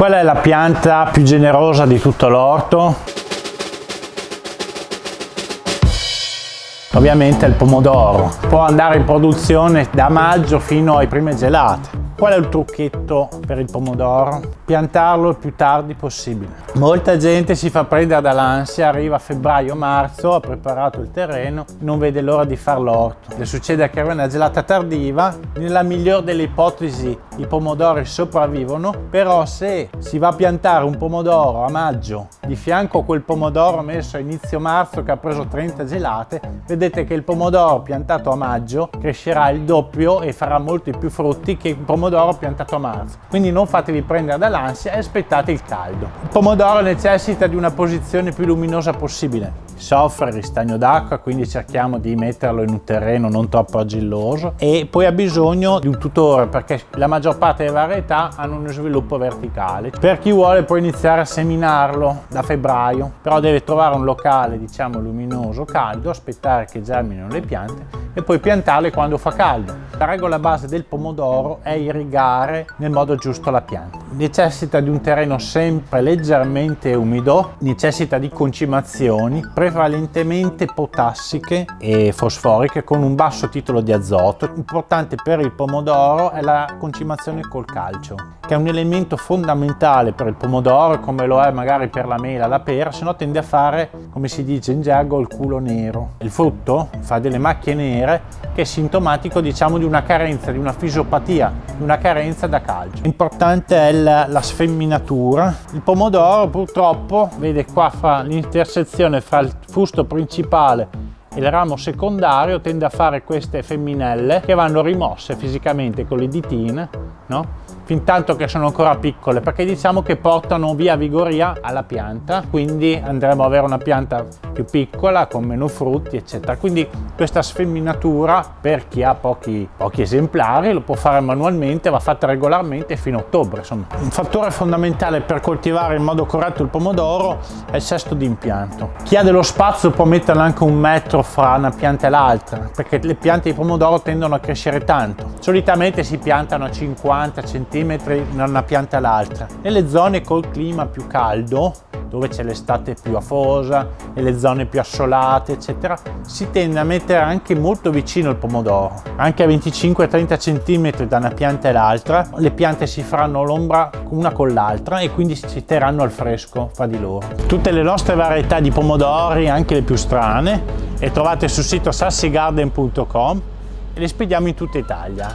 Qual è la pianta più generosa di tutto l'orto? Ovviamente il pomodoro. Può andare in produzione da maggio fino ai prime gelate. Qual è il trucchetto per il pomodoro? Piantarlo il più tardi possibile. Molta gente si fa prendere dall'ansia, arriva a febbraio-marzo, ha preparato il terreno, non vede l'ora di far l'orto. Le succede che arriva una gelata tardiva, nella migliore delle ipotesi i pomodori sopravvivono, però se si va a piantare un pomodoro a maggio, di fianco a quel pomodoro messo a inizio marzo che ha preso 30 gelate, vedete che il pomodoro piantato a maggio crescerà il doppio e farà molti più frutti che il pomodoro pomodoro piantato a marzo. Quindi non fatevi prendere dall'ansia e aspettate il caldo. Il pomodoro necessita di una posizione più luminosa possibile. Soffre ristagno d'acqua, quindi cerchiamo di metterlo in un terreno non troppo argilloso e poi ha bisogno di un tutore perché la maggior parte delle varietà hanno uno sviluppo verticale. Per chi vuole può iniziare a seminarlo da febbraio, però deve trovare un locale diciamo luminoso, caldo, aspettare che germinino le piante e poi piantarle quando fa caldo. La regola base del pomodoro è irrigare nel modo giusto la pianta. Necessita di un terreno sempre leggermente umido, necessita di concimazioni, prevalentemente potassiche e fosforiche con un basso titolo di azoto. Importante per il pomodoro è la concimazione col calcio, che è un elemento fondamentale per il pomodoro come lo è magari per la mela, la pera, se no tende a fare, come si dice in gergo, il culo nero. Il frutto fa delle macchie nere che è sintomatico diciamo di una carenza, di una fisiopatia, di una carenza da calcio. Importante è la, la sfemminatura. Il pomodoro purtroppo, vede qua fa l'intersezione fra il fusto principale il ramo secondario tende a fare queste femminelle che vanno rimosse fisicamente con le ditine, no? Fin tanto che sono ancora piccole, perché diciamo che portano via vigoria alla pianta, quindi andremo ad avere una pianta più piccola, con meno frutti, eccetera. Quindi questa sfemminatura, per chi ha pochi, pochi esemplari, lo può fare manualmente, va fatta regolarmente fino a ottobre. Insomma. Un fattore fondamentale per coltivare in modo corretto il pomodoro è il sesto di impianto. Chi ha dello spazio può metterlo anche un metro fra una pianta e l'altra, perché le piante di pomodoro tendono a crescere tanto. Solitamente si piantano a 50 cm cm da una pianta all'altra. Nelle zone col clima più caldo, dove c'è l'estate più afosa e le zone più assolate, eccetera, si tende a mettere anche molto vicino il pomodoro. Anche a 25-30 cm da una pianta e l'altra, le piante si faranno l'ombra una con l'altra e quindi si terranno al fresco fra di loro. Tutte le nostre varietà di pomodori, anche le più strane, le trovate sul sito sassigarden.com e le spediamo in tutta Italia.